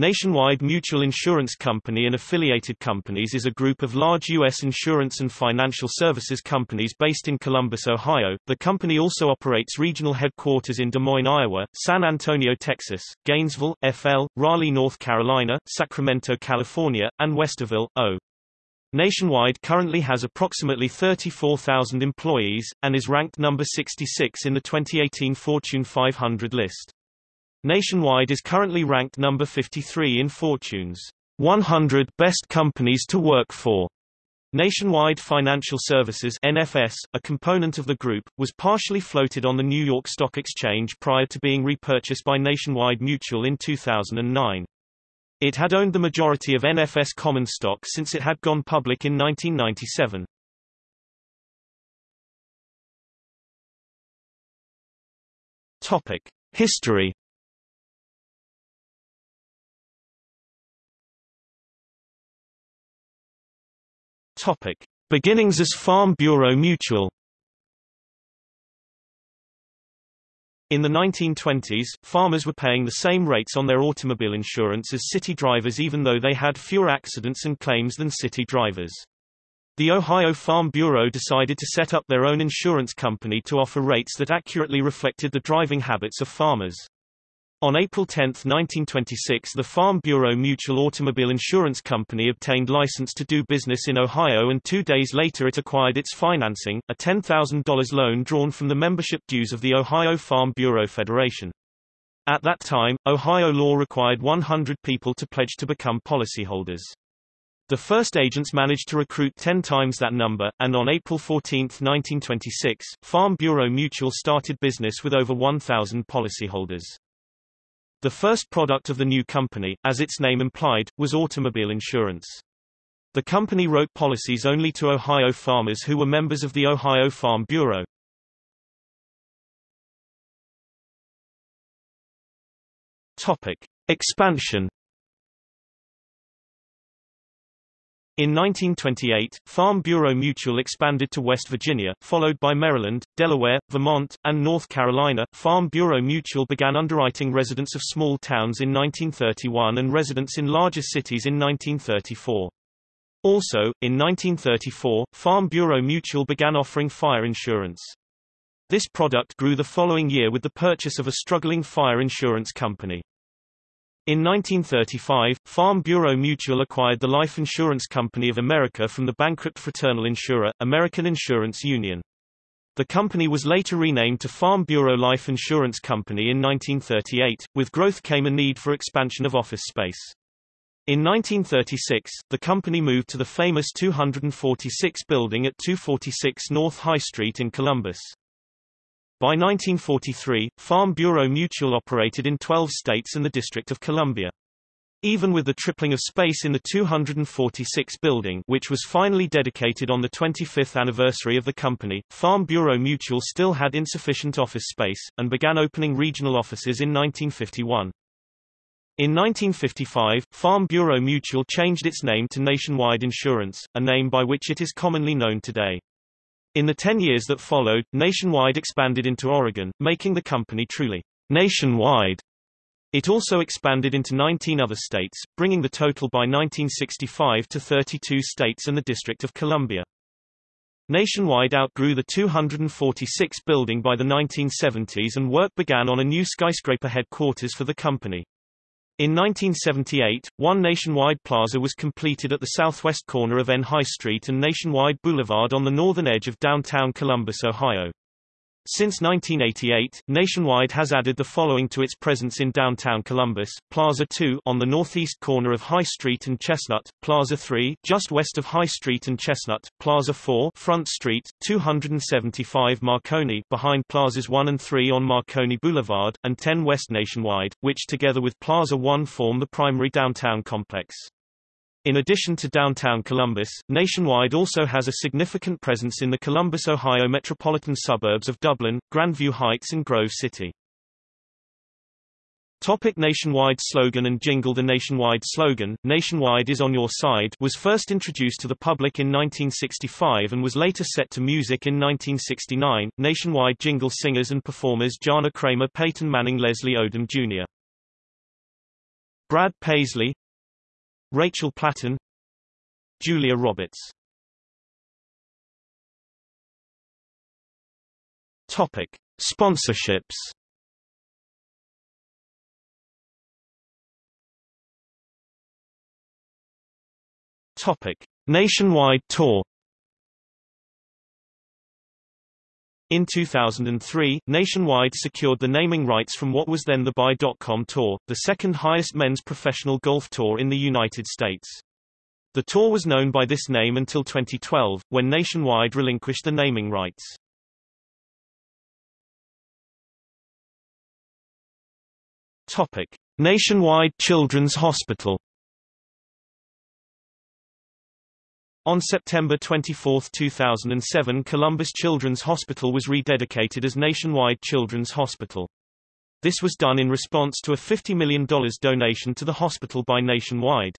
Nationwide Mutual Insurance Company and affiliated companies is a group of large U.S. insurance and financial services companies based in Columbus, Ohio. The company also operates regional headquarters in Des Moines, Iowa, San Antonio, Texas, Gainesville, FL, Raleigh, North Carolina, Sacramento, California, and Westerville, O. Nationwide currently has approximately 34,000 employees, and is ranked number 66 in the 2018 Fortune 500 list. Nationwide is currently ranked number 53 in Fortune's 100 Best Companies to Work For. Nationwide Financial Services NFS, a component of the group, was partially floated on the New York Stock Exchange prior to being repurchased by Nationwide Mutual in 2009. It had owned the majority of NFS common stock since it had gone public in 1997. Topic: History Topic: Beginnings as Farm Bureau Mutual. In the 1920s, farmers were paying the same rates on their automobile insurance as city drivers even though they had fewer accidents and claims than city drivers. The Ohio Farm Bureau decided to set up their own insurance company to offer rates that accurately reflected the driving habits of farmers. On April 10, 1926 the Farm Bureau Mutual Automobile Insurance Company obtained license to do business in Ohio and two days later it acquired its financing, a $10,000 loan drawn from the membership dues of the Ohio Farm Bureau Federation. At that time, Ohio law required 100 people to pledge to become policyholders. The first agents managed to recruit 10 times that number, and on April 14, 1926, Farm Bureau Mutual started business with over 1,000 policyholders. The first product of the new company, as its name implied, was automobile insurance. The company wrote policies only to Ohio farmers who were members of the Ohio Farm Bureau. Topic: Expansion In 1928, Farm Bureau Mutual expanded to West Virginia, followed by Maryland, Delaware, Vermont, and North Carolina. Farm Bureau Mutual began underwriting residents of small towns in 1931 and residents in larger cities in 1934. Also, in 1934, Farm Bureau Mutual began offering fire insurance. This product grew the following year with the purchase of a struggling fire insurance company. In 1935, Farm Bureau Mutual acquired the Life Insurance Company of America from the bankrupt fraternal insurer, American Insurance Union. The company was later renamed to Farm Bureau Life Insurance Company in 1938. With growth came a need for expansion of office space. In 1936, the company moved to the famous 246 building at 246 North High Street in Columbus. By 1943, Farm Bureau Mutual operated in 12 states and the District of Columbia. Even with the tripling of space in the 246 building which was finally dedicated on the 25th anniversary of the company, Farm Bureau Mutual still had insufficient office space, and began opening regional offices in 1951. In 1955, Farm Bureau Mutual changed its name to Nationwide Insurance, a name by which it is commonly known today. In the 10 years that followed, Nationwide expanded into Oregon, making the company truly nationwide. It also expanded into 19 other states, bringing the total by 1965 to 32 states and the District of Columbia. Nationwide outgrew the 246 building by the 1970s and work began on a new skyscraper headquarters for the company. In 1978, one Nationwide Plaza was completed at the southwest corner of N High Street and Nationwide Boulevard on the northern edge of downtown Columbus, Ohio. Since 1988, Nationwide has added the following to its presence in downtown Columbus, Plaza 2 on the northeast corner of High Street and Chestnut, Plaza 3 just west of High Street and Chestnut, Plaza 4 Front Street, 275 Marconi behind Plazas 1 and 3 on Marconi Boulevard, and 10 West Nationwide, which together with Plaza 1 form the primary downtown complex. In addition to downtown Columbus, Nationwide also has a significant presence in the Columbus, Ohio metropolitan suburbs of Dublin, Grandview Heights and Grove City. Topic nationwide slogan and jingle The nationwide slogan, Nationwide is on your side was first introduced to the public in 1965 and was later set to music in 1969. Nationwide jingle singers and performers Jana Kramer Peyton Manning Leslie Odom Jr. Brad Paisley Rachel Platten Julia Roberts Topic. Sponsorships Topic. Nationwide tour In 2003, Nationwide secured the naming rights from what was then the Buy.com Tour, the second highest men's professional golf tour in the United States. The tour was known by this name until 2012, when Nationwide relinquished the naming rights. Topic. Nationwide Children's Hospital On September 24, 2007 Columbus Children's Hospital was rededicated as Nationwide Children's Hospital. This was done in response to a $50 million donation to the hospital by Nationwide.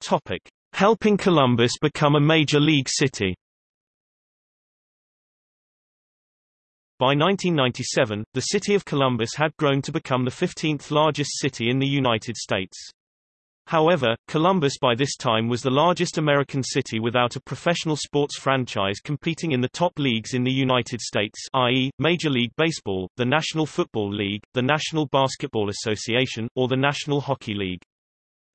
Topic. Helping Columbus become a major league city By 1997, the city of Columbus had grown to become the 15th largest city in the United States. However, Columbus by this time was the largest American city without a professional sports franchise competing in the top leagues in the United States i.e., Major League Baseball, the National Football League, the National Basketball Association, or the National Hockey League.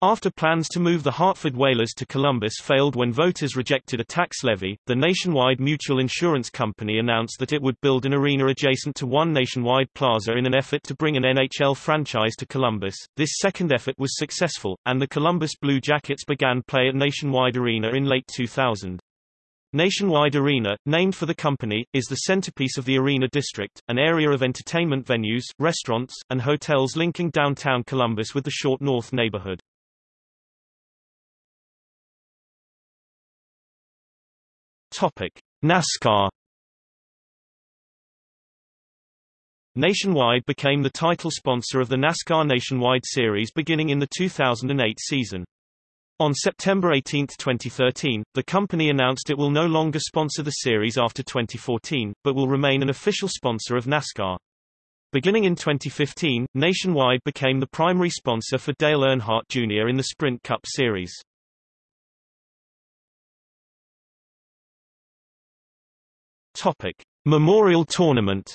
After plans to move the Hartford Whalers to Columbus failed when voters rejected a tax levy, the Nationwide Mutual Insurance Company announced that it would build an arena adjacent to One Nationwide Plaza in an effort to bring an NHL franchise to Columbus. This second effort was successful, and the Columbus Blue Jackets began play at Nationwide Arena in late 2000. Nationwide Arena, named for the company, is the centerpiece of the Arena District, an area of entertainment venues, restaurants, and hotels linking downtown Columbus with the Short North neighborhood. Topic: NASCAR Nationwide became the title sponsor of the NASCAR Nationwide Series beginning in the 2008 season. On September 18, 2013, the company announced it will no longer sponsor the series after 2014, but will remain an official sponsor of NASCAR. Beginning in 2015, Nationwide became the primary sponsor for Dale Earnhardt Jr. in the Sprint Cup Series. Topic: Memorial Tournament.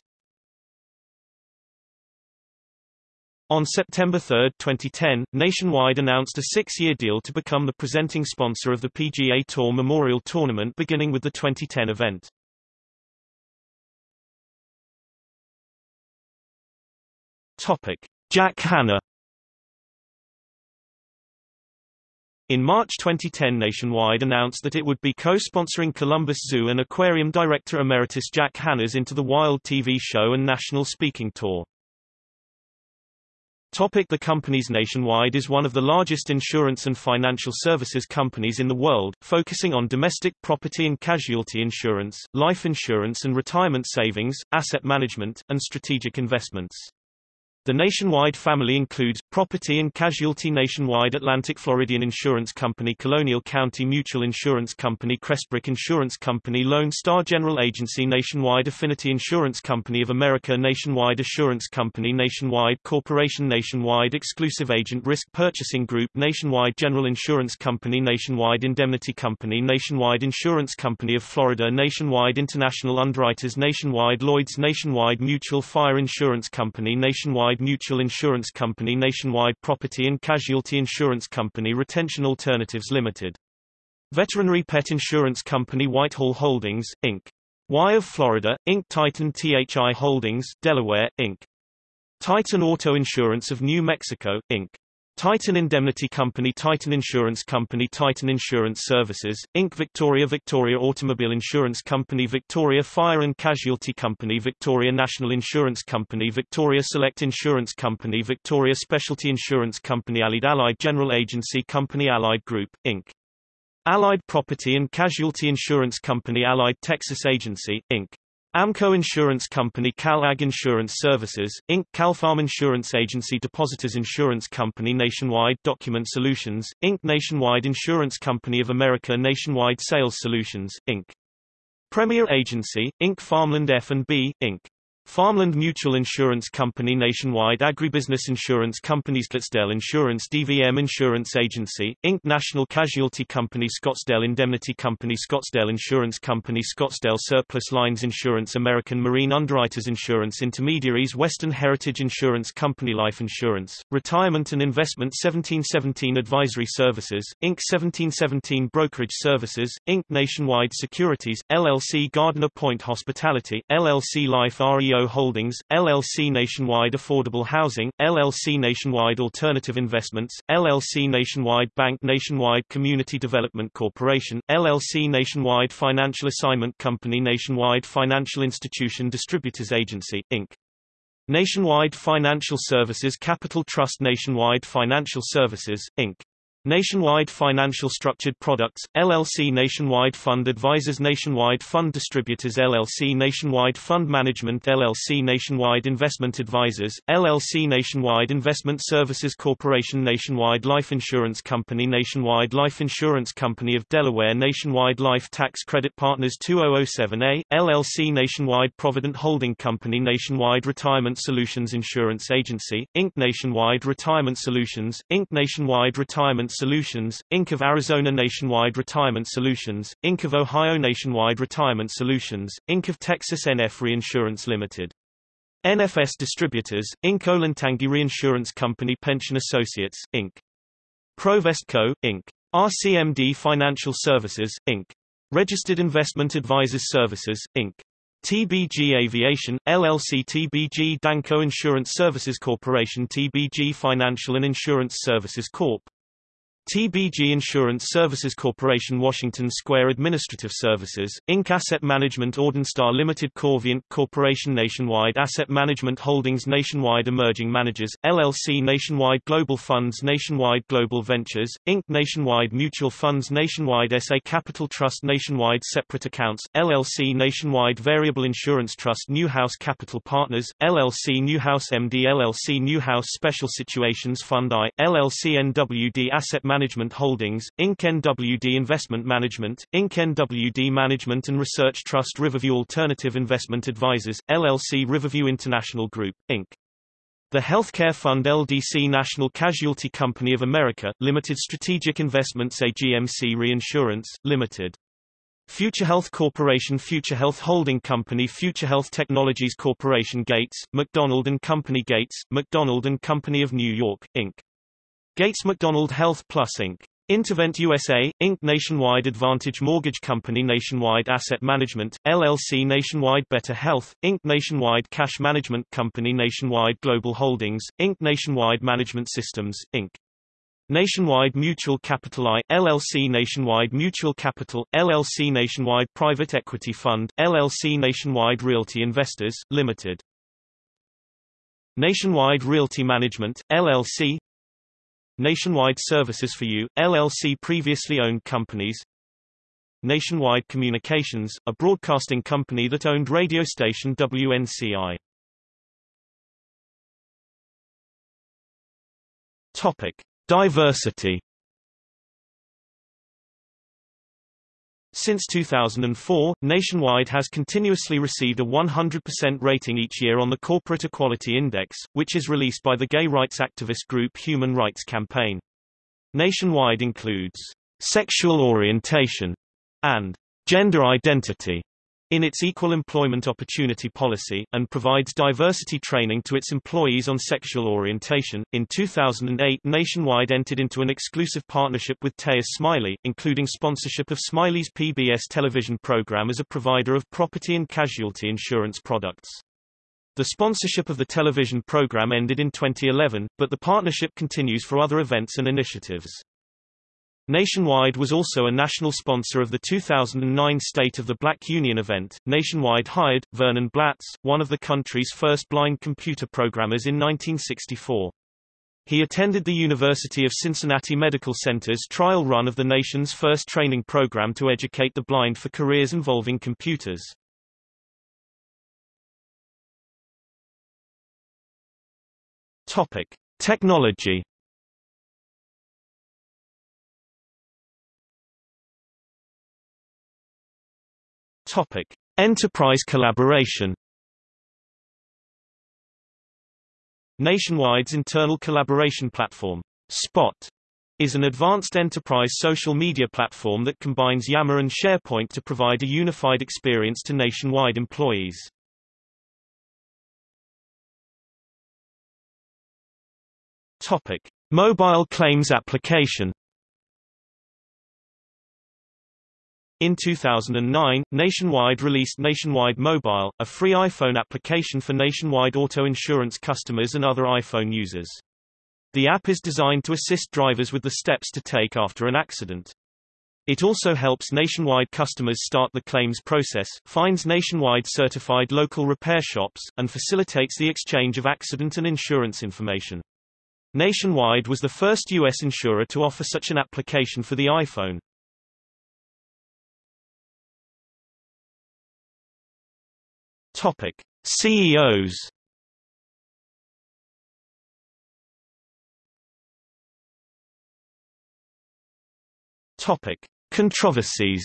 On September 3, 2010, Nationwide announced a six-year deal to become the presenting sponsor of the PGA Tour Memorial Tournament beginning with the 2010 event. Topic: Jack Hanna In March 2010 Nationwide announced that it would be co-sponsoring Columbus Zoo and Aquarium Director Emeritus Jack Hanna's Into the Wild TV show and national speaking tour. Topic the companies Nationwide is one of the largest insurance and financial services companies in the world, focusing on domestic property and casualty insurance, life insurance and retirement savings, asset management, and strategic investments. The Nationwide family includes, property and casualty Nationwide Atlantic Floridian Insurance Company Colonial County Mutual Insurance Company Crestbrook Insurance Company Lone Star General Agency Nationwide Affinity Insurance Company of America Nationwide Assurance Company Nationwide Corporation Nationwide Exclusive Agent Risk Purchasing Group Nationwide General Insurance Company Nationwide Indemnity Company Nationwide Insurance Company of Florida Nationwide International Underwriters Nationwide Lloyds Nationwide Mutual Fire Insurance Company Nationwide Mutual Insurance Company Nationwide Property and Casualty Insurance Company Retention Alternatives Limited. Veterinary Pet Insurance Company Whitehall Holdings, Inc. Y of Florida, Inc. Titan THI Holdings, Delaware, Inc. Titan Auto Insurance of New Mexico, Inc. Titan Indemnity Company Titan Insurance Company Titan Insurance Services, Inc. Victoria Victoria Automobile Insurance Company Victoria Fire and Casualty Company Victoria National Insurance Company Victoria Select Insurance Company Victoria Specialty Insurance Company Allied Allied General Agency Company Allied Group, Inc. Allied Property and Casualty Insurance Company Allied Texas Agency, Inc. Amco Insurance Company CalAg Insurance Services, Inc. CalFarm Insurance Agency Depositors Insurance Company Nationwide Document Solutions, Inc. Nationwide Insurance Company of America Nationwide Sales Solutions, Inc. Premier Agency, Inc. Farmland F&B, Inc. Farmland Mutual Insurance Company Nationwide Agribusiness Insurance Companies Scottsdale Insurance DVM Insurance Agency, Inc. National Casualty Company Scottsdale Indemnity Company Scottsdale Insurance Company Scottsdale Surplus Lines Insurance American Marine Underwriters Insurance Intermediaries Western Heritage Insurance Company Life Insurance, Retirement and Investment 1717 Advisory Services, Inc. 1717 Brokerage Services, Inc. Nationwide Securities, LLC Gardiner Point Hospitality, LLC Life REO Holdings, LLC Nationwide Affordable Housing, LLC Nationwide Alternative Investments, LLC Nationwide Bank Nationwide Community Development Corporation, LLC Nationwide Financial Assignment Company Nationwide Financial Institution Distributors Agency, Inc. Nationwide Financial Services Capital Trust Nationwide Financial Services, Inc. Nationwide Financial Structured Products, LLC Nationwide Fund Advisors Nationwide Fund Distributors LLC Nationwide Fund Management LLC Nationwide Investment Advisors, LLC Nationwide Investment Services Corporation Nationwide Life Insurance Company Nationwide Life Insurance Company of Delaware Nationwide Life Tax Credit Partners 2007A, LLC Nationwide Provident Holding Company Nationwide Retirement Solutions Insurance Agency, Inc. Nationwide Retirement Solutions, Inc. Nationwide Retirement Solutions, Inc. of Arizona Nationwide Retirement Solutions, Inc. of Ohio Nationwide Retirement Solutions, Inc. of Texas NF Reinsurance Limited. NFS Distributors, Inc. Olentangy Reinsurance Company Pension Associates, Inc. Provest Co., Inc. RCMD Financial Services, Inc. Registered Investment Advisors Services, Inc. TBG Aviation, LLC TBG Danco Insurance Services Corporation TBG Financial and Insurance Services Corp. TBG Insurance Services Corporation Washington Square Administrative Services, Inc. Asset Management Ordenstar Limited Corvient Corporation Nationwide Asset Management Holdings Nationwide Emerging Managers, LLC Nationwide Global Funds Nationwide Global Ventures, Inc. Nationwide Mutual Funds Nationwide SA Capital Trust Nationwide Separate Accounts, LLC Nationwide Variable Insurance Trust Newhouse Capital Partners, LLC Newhouse MD LLC Newhouse Special Situations Fund I, LLC NWD Asset Management Management Holdings, Inc. NWD Investment Management, Inc. NWD Management and Research Trust Riverview Alternative Investment Advisors, LLC Riverview International Group, Inc. The Healthcare Fund LDC National Casualty Company of America, Limited Strategic Investments AGMC Reinsurance, Limited. Future Health Corporation Future Health Holding Company Future Health Technologies Corporation Gates, McDonald & Company Gates, McDonald & Company of New York, Inc. Gates McDonald Health Plus Inc. Intervent USA, Inc. Nationwide Advantage Mortgage Company Nationwide Asset Management, LLC Nationwide Better Health, Inc. Nationwide Cash Management Company Nationwide Global Holdings, Inc. Nationwide Management Systems, Inc. Nationwide Mutual Capital I, LLC Nationwide Mutual Capital, LLC Nationwide Private Equity Fund, LLC Nationwide Realty Investors, Limited. Nationwide Realty Management, LLC Nationwide Services for You, LLC previously owned companies. Nationwide Communications, a broadcasting company that owned radio station WNCI. Topic: Diversity Since 2004, Nationwide has continuously received a 100% rating each year on the Corporate Equality Index, which is released by the gay rights activist group Human Rights Campaign. Nationwide includes sexual orientation and gender identity in its Equal Employment Opportunity Policy, and provides diversity training to its employees on sexual orientation. In 2008, Nationwide entered into an exclusive partnership with Tavis Smiley, including sponsorship of Smiley's PBS television program as a provider of property and casualty insurance products. The sponsorship of the television program ended in 2011, but the partnership continues for other events and initiatives. Nationwide was also a national sponsor of the 2009 State of the Black Union event. Nationwide hired Vernon Blatz, one of the country's first blind computer programmers in 1964. He attended the University of Cincinnati Medical Center's trial run of the nation's first training program to educate the blind for careers involving computers. Topic: Technology Topic: Enterprise collaboration. Nationwide's internal collaboration platform, Spot, is an advanced enterprise social media platform that combines Yammer and SharePoint to provide a unified experience to nationwide employees. Topic: Mobile claims application. In 2009, Nationwide released Nationwide Mobile, a free iPhone application for nationwide auto insurance customers and other iPhone users. The app is designed to assist drivers with the steps to take after an accident. It also helps nationwide customers start the claims process, finds nationwide certified local repair shops, and facilitates the exchange of accident and insurance information. Nationwide was the first U.S. insurer to offer such an application for the iPhone. Topic: CEOs. Topic: Controversies.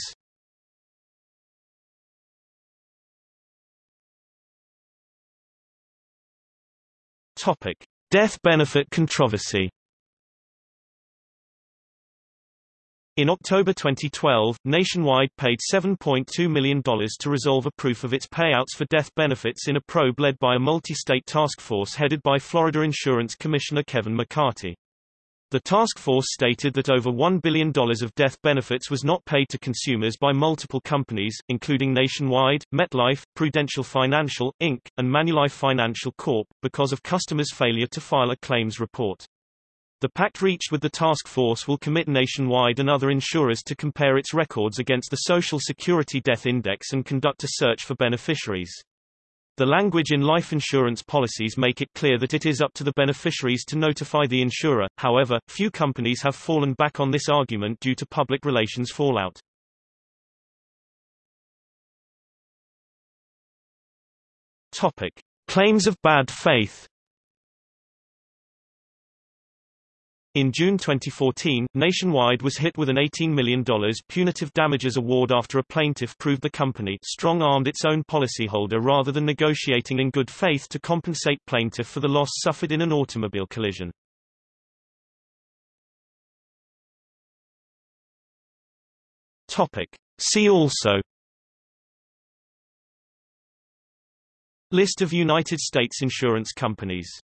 Topic: Death benefit controversy In October 2012, Nationwide paid $7.2 million to resolve a proof of its payouts for death benefits in a probe led by a multi-state task force headed by Florida Insurance Commissioner Kevin McCarthy. The task force stated that over $1 billion of death benefits was not paid to consumers by multiple companies, including Nationwide, MetLife, Prudential Financial, Inc., and Manulife Financial Corp., because of customers' failure to file a claims report. The pact reached with the task force will commit Nationwide and other insurers to compare its records against the Social Security Death Index and conduct a search for beneficiaries. The language in life insurance policies make it clear that it is up to the beneficiaries to notify the insurer, however, few companies have fallen back on this argument due to public relations fallout. Topic. Claims of bad faith In June 2014, Nationwide was hit with an $18 million punitive damages award after a plaintiff proved the company strong-armed its own policyholder rather than negotiating in good faith to compensate plaintiff for the loss suffered in an automobile collision. Topic. See also List of United States insurance companies